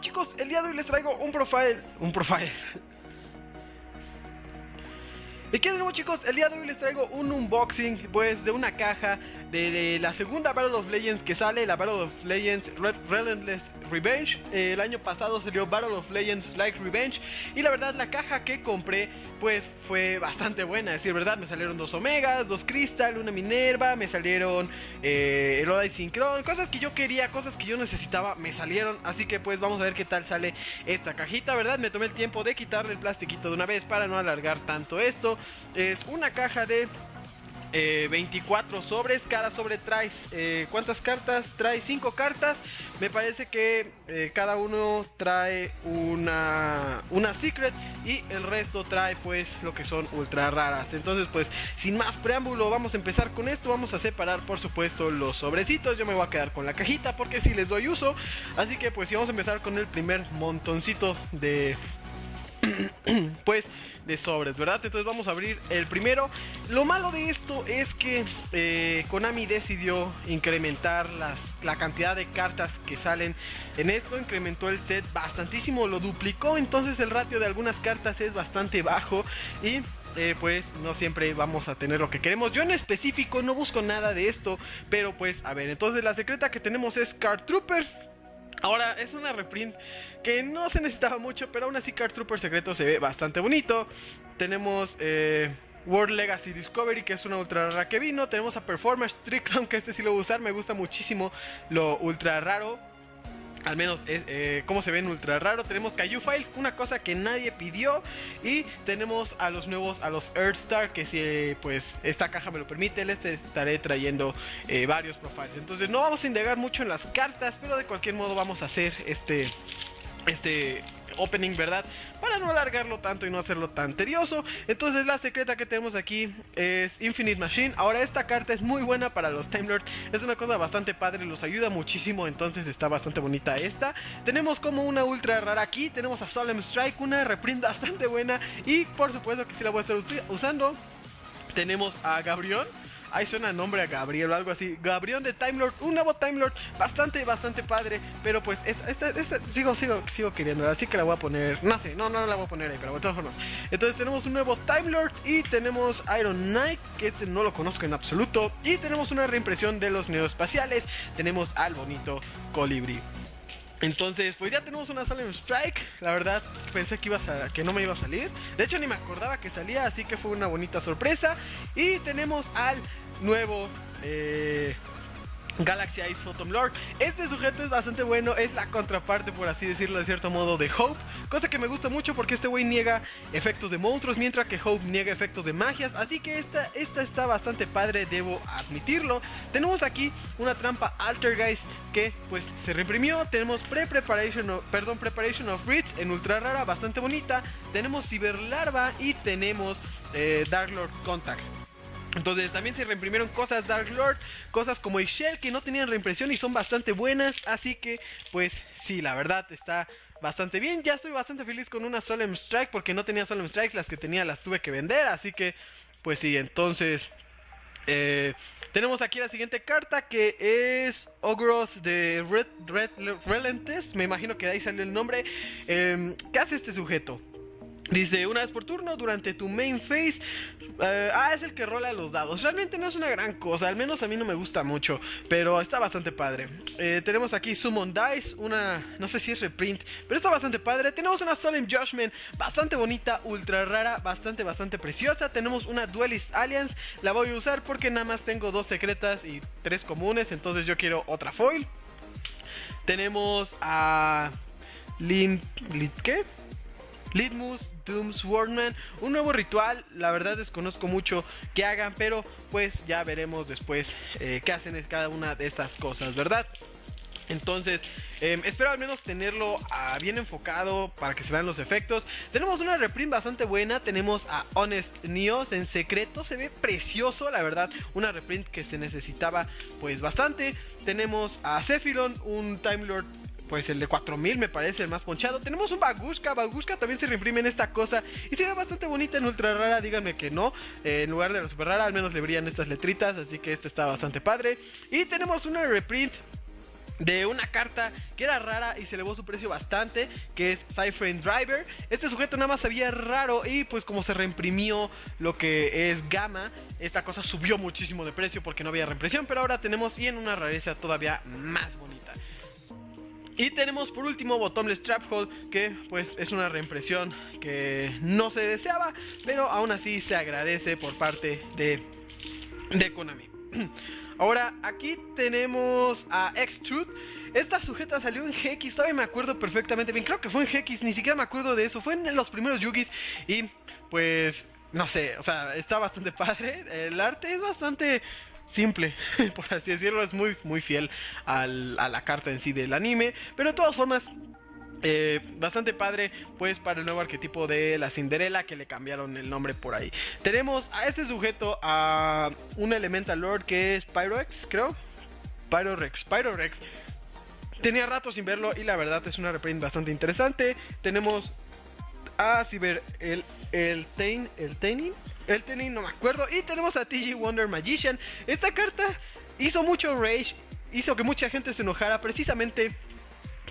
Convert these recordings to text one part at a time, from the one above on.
chicos? El día de hoy les traigo un profile, un profile, y que de nuevo chicos, el día de hoy les traigo un unboxing pues de una caja de, la segunda Battle of Legends que sale, la Battle of Legends Relentless Revenge. Eh, el año pasado salió Battle of Legends Like Revenge y la verdad la caja que compré pues fue bastante buena, decir, verdad, me salieron dos Omegas, dos Crystal, una Minerva, me salieron eh, Erodai Synchron, cosas que yo quería, cosas que yo necesitaba, me salieron, así que pues vamos a ver qué tal sale esta cajita, ¿verdad? Me tomé el tiempo de quitarle el plastiquito de una vez para no alargar tanto esto. Es una caja de 24 eh, sobres, cada sobre trae eh, ¿cuántas cartas? Trae 5 cartas, me parece que eh, cada uno trae una, una secret y el resto trae pues lo que son ultra raras, entonces pues sin más preámbulo vamos a empezar con esto, vamos a separar por supuesto los sobrecitos, yo me voy a quedar con la cajita porque si les doy uso, así que pues si vamos a empezar con el primer montoncito de pues de sobres, ¿verdad? Entonces vamos a abrir el primero. Lo malo de esto es que eh, Konami decidió incrementar las, la cantidad de cartas que salen en esto. Incrementó el set bastantísimo, lo duplicó. Entonces el ratio de algunas cartas es bastante bajo y eh, pues no siempre vamos a tener lo que queremos. Yo en específico no busco nada de esto, pero pues a ver, entonces la secreta que tenemos es Card Trooper. Ahora, es una reprint que no se necesitaba mucho, pero aún así Card Trooper Secreto se ve bastante bonito. Tenemos eh, World Legacy Discovery, que es una ultra rara que vino. Tenemos a Performance Tricklown, que este sí lo voy a usar, me gusta muchísimo lo ultra raro. Al menos es eh, como se ven ultra raro. Tenemos Caillou Files, una cosa que nadie pidió. Y tenemos a los nuevos, a los Earthstar, que si pues esta caja me lo permite, les estaré trayendo eh, varios profiles. Entonces no vamos a indagar mucho en las cartas, pero de cualquier modo vamos a hacer este, este opening, ¿verdad? Para no alargarlo tanto y no hacerlo tan tedioso. Entonces la secreta que tenemos aquí es Infinite Machine. Ahora esta carta es muy buena para los Time Lord. Es una cosa bastante padre, los ayuda muchísimo. Entonces está bastante bonita esta. Tenemos como una ultra rara aquí. Tenemos a Solemn Strike, una reprint bastante buena. Y por supuesto que sí la voy a estar usando. Tenemos a Gabriel Ahí suena el nombre a Gabriel o algo así. Gabriel de Time Lord, un nuevo Time Lord, bastante, bastante padre. Pero pues, esta, sigo, sigo, sigo queriendo, así que la voy a poner. No sé, no, no la voy a poner ahí, pero de todas formas. Entonces tenemos un nuevo Time Lord y tenemos Iron Knight, que este no lo conozco en absoluto. Y tenemos una reimpresión de los neoespaciales. Tenemos al bonito Colibri. Entonces, pues ya tenemos una Solemn Strike. La verdad, pensé que, iba a, que no me iba a salir. De hecho, ni me acordaba que salía, así que fue una bonita sorpresa. Y tenemos al nuevo eh, Galaxy Ice Photon Lord. Este sujeto es bastante bueno, es la contraparte, por así decirlo, de cierto modo, de Hope. Cosa que me gusta mucho porque este güey niega efectos de monstruos, mientras que Hope niega efectos de magias. Así que esta, esta está bastante padre, debo admitirlo. Tenemos aquí una trampa Altergeist que pues se reimprimió. Tenemos Pre-Preparation, perdón, Preparation of Ritz en ultra rara, bastante bonita. Tenemos Cyber Larva y tenemos eh, Dark Lord Contact. Entonces también se reimprimieron cosas Dark Lord, cosas como Excel que no tenían reimpresión y son bastante buenas. Así que pues sí, la verdad está bastante bien. Ya estoy bastante feliz con una Solemn Strike porque no tenía Solemn Strikes, las que tenía las tuve que vender. Así que pues sí, entonces... Eh, tenemos aquí la siguiente carta que es Ogroth de Red, Red Relentes. Me imagino que de ahí salió el nombre. Eh, ¿Qué hace este sujeto? Dice, una vez por turno, durante tu main phase. Eh, ah, es el que rola los dados. Realmente no es una gran cosa, al menos a mí no me gusta mucho, pero está bastante padre. Eh, tenemos aquí Summon Dice, una, no sé si es reprint, pero está bastante padre. Tenemos una Solemn Judgment, bastante bonita, ultra rara, bastante, bastante preciosa. Tenemos una Duelist Alliance, la voy a usar porque nada más tengo dos secretas y tres comunes, entonces yo quiero otra foil. Tenemos a... Lin... ¿Qué? Litmus, Doom Swordman, un nuevo ritual, la verdad desconozco mucho que hagan, pero pues ya veremos después eh, qué hacen cada una de estas cosas, ¿verdad? Entonces, em, espero al menos tenerlo ah, bien enfocado para que se vean los efectos. Tenemos una reprint bastante buena. Tenemos a Honest Neos en secreto. Se ve precioso, la verdad. Una reprint que se necesitaba pues bastante. Tenemos a Sephiron, un Time Lord pues el de 4000 me parece el más ponchado. Tenemos un Bagushka, Bagushka también se reimprime en esta cosa y se ve bastante bonita en ultra rara, díganme que no. Eh, en lugar de la super rara, al menos le brillan estas letritas, así que este está bastante padre. Y tenemos una reprint de una carta que era rara y se elevó su precio bastante, que es Cypher Driver. Este sujeto nada más había raro y pues como se reimprimió lo que es Gamma, esta cosa subió muchísimo de precio porque no había reimpresión, pero ahora tenemos y en una rareza todavía más bonita. Y tenemos por último Bottomless Trap Hole, que pues es una reimpresión que no se deseaba, pero aún así se agradece por parte de, de Konami. Ahora, aquí tenemos a X-Truth. Esta sujeta salió en GX, todavía me acuerdo perfectamente bien. Creo que fue en GX, ni siquiera me acuerdo de eso. Fue en los primeros Yugis y pues no sé, o sea, está bastante padre. El arte es bastante simple, por así decirlo. Es muy, muy fiel a la carta en sí del anime. Pero de todas formas, eh, bastante padre, pues para el nuevo arquetipo de la Cinderella que le cambiaron el nombre por ahí. Tenemos a este sujeto, a un Elemental Lord que es Pyrorex, creo. Pyrorex, Pyrorex. Tenía rato sin verlo y la verdad es una reprint bastante interesante. Tenemos a Cyber el el Tain, el Taining, el Taining, no me acuerdo. Y tenemos a TG Wonder Magician. Esta carta hizo mucho rage, hizo que mucha gente se enojara precisamente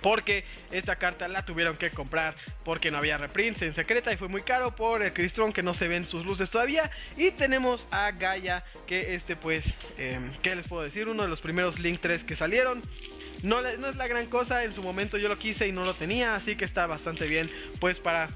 porque esta carta la tuvieron que comprar porque no había reprints en secreta y fue muy caro por el Cristron que no se ven sus luces todavía. Y tenemos a Gaia, que este pues, eh, ¿qué les puedo decir? Uno de los primeros Link 3 que salieron. No, no es la gran cosa, en su momento yo lo quise y no lo tenía, así que está bastante bien pues para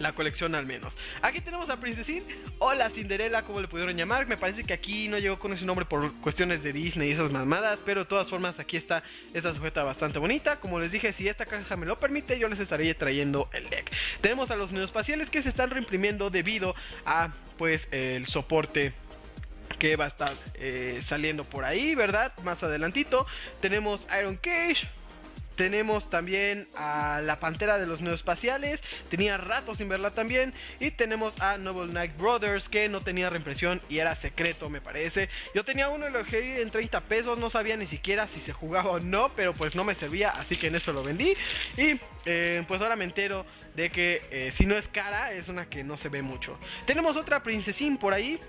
la colección al menos. Aquí tenemos a Princesín o la Cinderella, como le pudieron llamar. Me parece que aquí no llegó con ese nombre por cuestiones de Disney y esas mamadas, pero de todas formas aquí está esta sujeta bastante bonita. Como les dije, si esta caja me lo permite, yo les estaré trayendo el deck. Tenemos a los neoespaciales que se están reimprimiendo debido a pues el soporte que va a estar eh, saliendo por ahí, ¿verdad? Más adelantito. Tenemos Iron Cage, tenemos también a la Pantera de los Neoespaciales. Tenía rato sin verla también. Y tenemos a Noble Knight Brothers que no tenía reimpresión y era secreto me parece. Yo tenía uno y lo dejé en 30 pesos. No sabía ni siquiera si se jugaba o no. Pero pues no me servía. Así que en eso lo vendí. Y eh, pues ahora me entero de que eh, si no es cara es una que no se ve mucho. Tenemos otra princesín por ahí.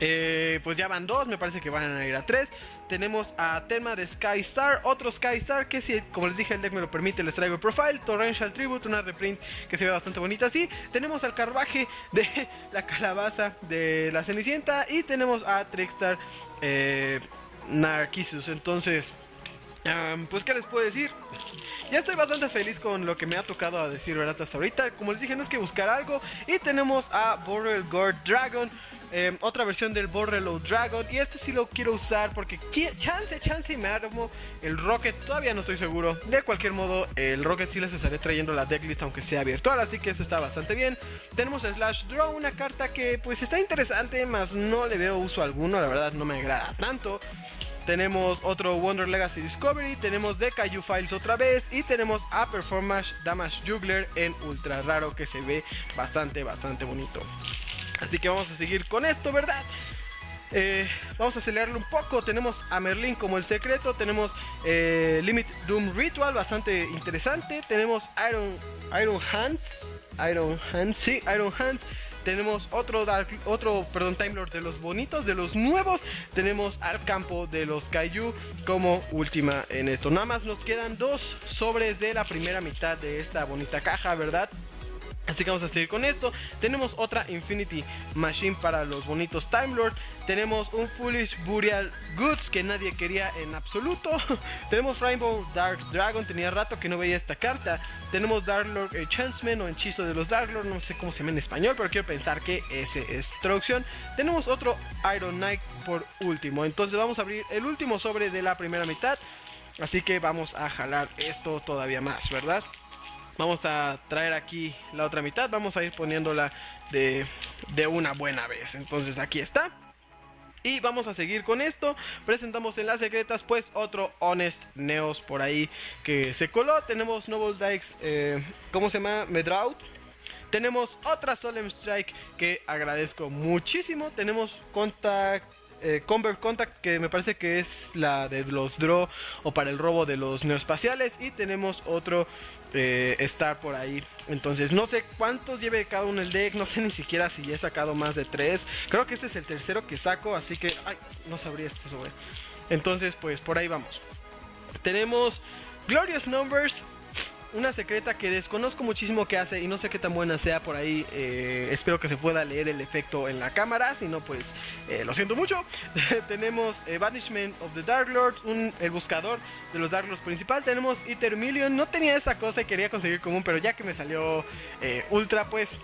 Eh, pues ya van dos, me parece que van a ir a tres. Tenemos a tema de Sky Star, otro Sky Star que si, como les dije, el deck me lo permite, les traigo el profile. Torrential Tribute, una reprint que se ve bastante bonita así. Tenemos al carruaje de la calabaza de la Cenicienta y tenemos a Trickstar eh. Entonces, pues qué les puedo decir. Ya estoy bastante feliz con lo que me ha tocado a decir, ¿verdad? Hasta ahorita. Como les dije, no es que buscar algo. Y tenemos a Borrel Gore Dragon. Em, otra versión del Borrelo Dragon. Y este sí lo quiero usar porque chance, chance y me armo el Rocket. Todavía no estoy seguro. De cualquier modo, el Rocket sí les estaré trayendo la decklist aunque sea virtual. Así que eso está bastante bien. Tenemos a Slash Draw, una carta que pues está interesante, más no le veo uso alguno. La verdad no me agrada tanto. Tenemos otro Wonder Legacy Discovery, tenemos de Kaiju Files otra vez y tenemos a Performance Damage Juggler en ultra raro que se ve bastante, bastante bonito. Así que vamos a seguir con esto, ¿verdad? Eh, vamos a acelerarlo un poco. Tenemos a Merlin como el secreto. Tenemos eh, Limit Doom Ritual, bastante interesante. Tenemos Iron, Iron Hands. Iron Hands, sí, Iron Hands. Tenemos otro Dark, otro, perdón, Time Lord de los bonitos, de los nuevos. Tenemos al campo de los Kaiju como última en esto. Nada más nos quedan dos sobres de la primera mitad de esta bonita caja, ¿verdad? Así que vamos a seguir con esto. Tenemos otra Infinity Machine para los bonitos Time Lord. Tenemos un Foolish Burial Goods que nadie quería en absoluto. Tenemos Rainbow Dark Dragon. Tenía rato que no veía esta carta. Tenemos Dark Lord Chanceman o Hechizo de los Dark Lord. No sé cómo se llama en español, pero quiero pensar que ese es traducción. Tenemos otro Iron Knight por último. Entonces vamos a abrir el último sobre de la primera mitad. Así que vamos a jalar esto todavía más, ¿verdad? Vamos a traer aquí la otra mitad. Vamos a ir poniéndola de, de una buena vez. Entonces aquí está. Y vamos a seguir con esto. Presentamos en las secretas, pues otro Honest Neos por ahí que se coló. Tenemos Noble Dykes, eh, ¿cómo se llama? Medraut. Tenemos otra Solemn Strike que agradezco muchísimo. Tenemos Contact eh, Convert Contact, que me parece que es la de los Draw o para el robo de los neoespaciales. Y tenemos otro eh, Star por ahí. Entonces, no sé cuántos lleve cada uno el deck. No sé ni siquiera si he sacado más de tres. Creo que este es el tercero que saco, así que. Ay, no sabría este sobre. Entonces, pues por ahí vamos. Tenemos Glorious Numbers, una secreta que desconozco muchísimo que hace y no sé qué tan buena sea por ahí. Eh, espero que se pueda leer el efecto en la cámara. Si no, pues eh, lo siento mucho. tenemos eh, Banishment of the Dark Lords, un, el buscador de los Dark Lords principal. Tenemos Ether Million. No tenía esa cosa y quería conseguir común, pero ya que me salió Ultra, pues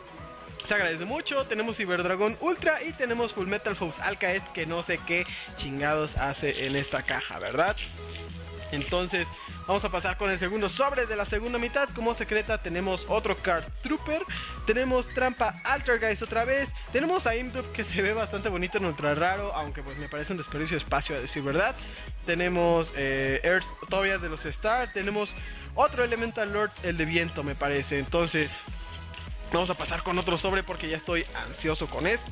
se agradece mucho. Tenemos Cyberdragon Ultra y tenemos Full Metal Force Alcaest que no sé qué chingados hace en esta caja, ¿verdad? Entonces, vamos a pasar con el segundo sobre de la segunda mitad. Como secreta tenemos otro Card Trooper. Tenemos Trampa Altergeist otra vez. Tenemos a Imdup que se ve bastante bonito en ultra raro. Aunque pues me parece un desperdicio de espacio a decir verdad. Tenemos eh, Earth todavía de los Star. Tenemos otro Elemental Lord, el de viento me parece. Entonces, vamos a pasar con otro sobre porque ya estoy ansioso con esto.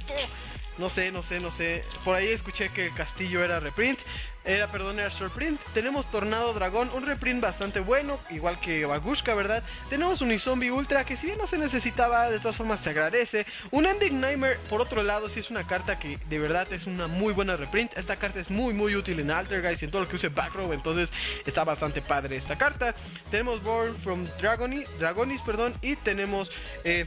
No sé, no sé, no sé. Por ahí escuché que el castillo era reprint. Era, perdón, era short print. Tenemos Tornado Dragón, un reprint bastante bueno, igual que Bagushka, ¿verdad? Tenemos un Zombie Ultra, que si bien no se necesitaba, de todas formas se agradece. Un Ending Nightmare, por otro lado, si es una carta que de verdad es una muy buena reprint. Esta carta es muy, muy útil en Altergeist y en todo lo que use Backrow, entonces está bastante padre esta carta. Tenemos Born from Dragony, Dragonis, perdón, y tenemos... Eh,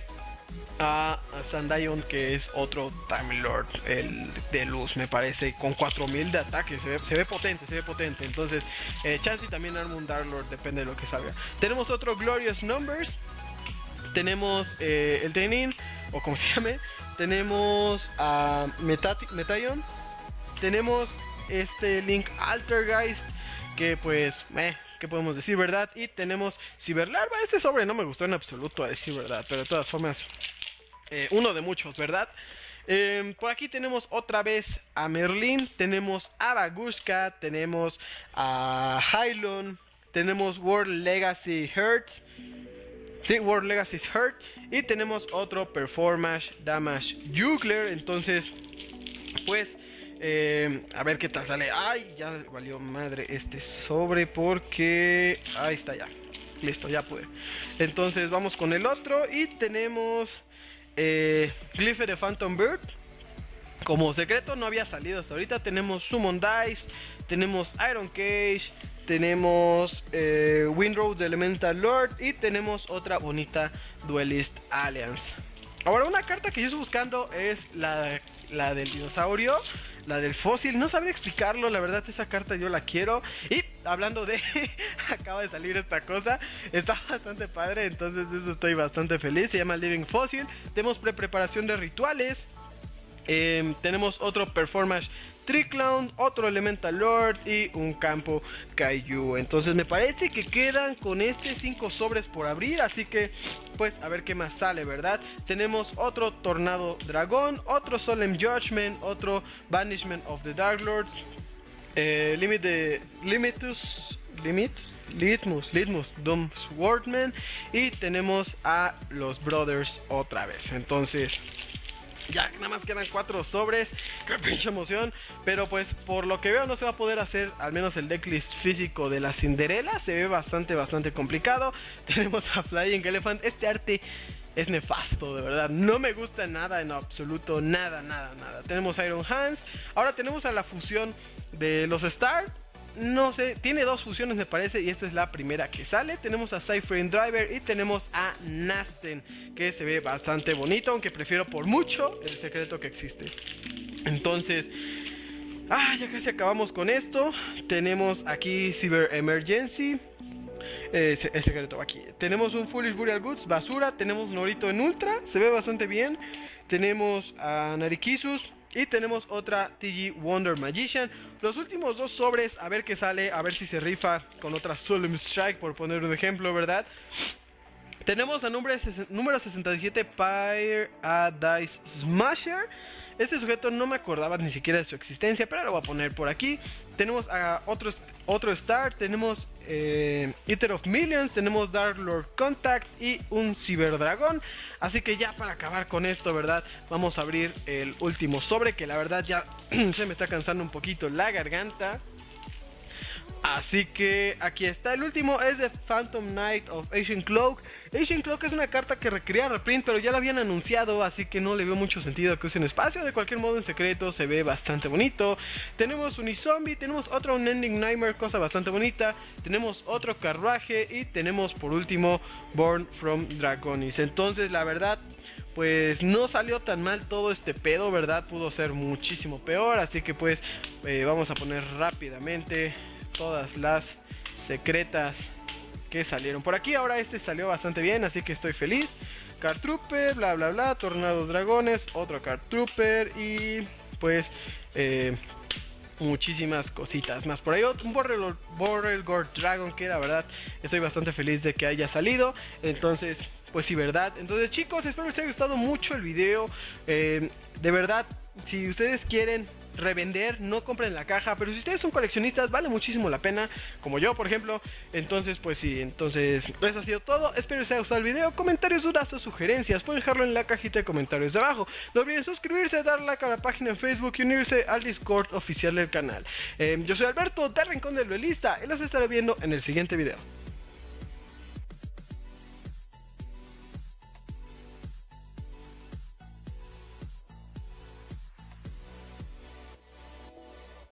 a, Sandayon, que es otro Time Lord, el de luz, me parece, con 4000 de ataque. Se ve, potente, se ve potente. Entonces, eh, Chansey también arma un Dark Lord, depende de lo que salga. Tenemos otro Glorious Numbers. Tenemos eh, el Tenin, o como se llame. Tenemos a Metayon. Tenemos este Link Altergeist, que pues, eh, ¿qué podemos decir, verdad? Y tenemos Ciberlarva. Este sobre no me gustó en absoluto, a decir verdad, pero de todas formas eh, uno de muchos, ¿verdad? Em, por aquí tenemos otra vez a Merlin, tenemos a Bagushka, tenemos a Hylon, tenemos World Legacy Hurts. Sí, World Legacy Hurt. Y tenemos otro Performance Damage Jugler. Entonces, pues, em, a ver qué tal sale. Ay, ya valió madre este sobre porque... Ahí está ya. Listo, ya pude. Entonces, vamos con el otro. Y tenemos eh, Glyph de Phantom Bird. Como secreto no había salido hasta ahorita. Tenemos Summon Dice, tenemos Iron Cage, tenemos eh, Windrow de Elemental Lord y tenemos otra bonita Duelist Alliance. Ahora, una carta que yo estoy buscando es la, la del dinosaurio la del fósil. No sabría explicarlo, la verdad esa carta yo la quiero. Y hablando de, acaba de salir esta cosa, está bastante padre, entonces eso estoy bastante feliz. Se llama Living Fossil. Tenemos pre-preparación de rituales. Em, tenemos otro performance Triclown, otro Elemental Lord y un campo Kaiju. Entonces me parece que quedan con este 5 sobres por abrir. Así que pues a ver qué más sale, ¿verdad? Tenemos otro Tornado Dragón, otro Solemn Judgment, otro Banishment of the Dark Lords. Eh, limit de Limitus. Limit. Litmus, Litmus, Doom Swordman y tenemos a los Brothers otra vez. Entonces, ya nada más quedan cuatro sobres. Qué pinche emoción. Pero pues por lo que veo no se va a poder hacer al menos el decklist físico de la Cinderella. Se ve bastante, bastante complicado. Tenemos a Flying Elephant. Este arte es nefasto, de verdad. No me gusta nada en absoluto. Nada, nada, nada. Tenemos Iron Hands. Ahora tenemos a la fusión de los Star no sé, tiene dos fusiones me parece y esta es la primera que sale. Tenemos a Cypher Driver y tenemos a Nasten, que se ve bastante bonito, aunque prefiero por mucho el secreto que existe. Entonces, ah, ya casi acabamos con esto. Tenemos aquí Cyber Emergency. el secreto aquí. Tenemos un Foolish Burial Goods, basura. Tenemos Norito en Ultra, se ve bastante bien. Tenemos a Narikisus, y tenemos otra TG Wonder Magician. Los últimos dos sobres, a ver qué sale, a ver si se rifa con otra Solemn Strike, por poner un ejemplo, ¿verdad? Tenemos a número, número 67 Pyre Dice Smasher. Este sujeto no me acordaba ni siquiera de su existencia, pero lo voy a poner por aquí. Tenemos a otro Star, tenemos eh, Eater of Millions, tenemos Dark Lord Contact y un Ciberdragón. Así que ya para acabar con esto, ¿verdad? Vamos a abrir el último sobre, que la verdad ya se me está cansando un poquito la garganta. Así que aquí está. El último es de Phantom Knight of Asian Cloak. Asian Cloak es una carta que requería reprint, pero ya la habían anunciado, así que no le veo mucho sentido que usen espacio. De cualquier modo, en secreto se ve bastante bonito. Tenemos Unizombie, tenemos otro Unending Nightmare, cosa bastante bonita. Tenemos otro carruaje y tenemos por último Born from Dragonis. Entonces, la verdad, pues no salió tan mal todo este pedo, ¿verdad? Pudo ser muchísimo peor, así que pues eh, vamos a poner rápidamente todas las secretas que salieron por aquí. Ahora este salió bastante bien, así que estoy feliz. Card Trooper, bla bla bla, Tornados Dragones, otro Card Trooper y pues eh, muchísimas cositas más. Por ahí un Borrel Gore Dragon que la verdad estoy bastante feliz de que haya salido. Entonces, pues sí, verdad. Entonces chicos, espero les haya gustado mucho el video. Eh, de verdad, si ustedes quieren revender, no compren la caja, pero si ustedes son coleccionistas vale muchísimo la pena, como yo por ejemplo, entonces pues sí, entonces eso ha sido todo, espero que les haya gustado el video, comentarios, dudas o sugerencias, pueden dejarlo en la cajita de comentarios de abajo, no olviden suscribirse, dar like a la página en Facebook y unirse al Discord oficial del canal. Em, yo soy Alberto de Rincón del Duelista y los estaré viendo en el siguiente video.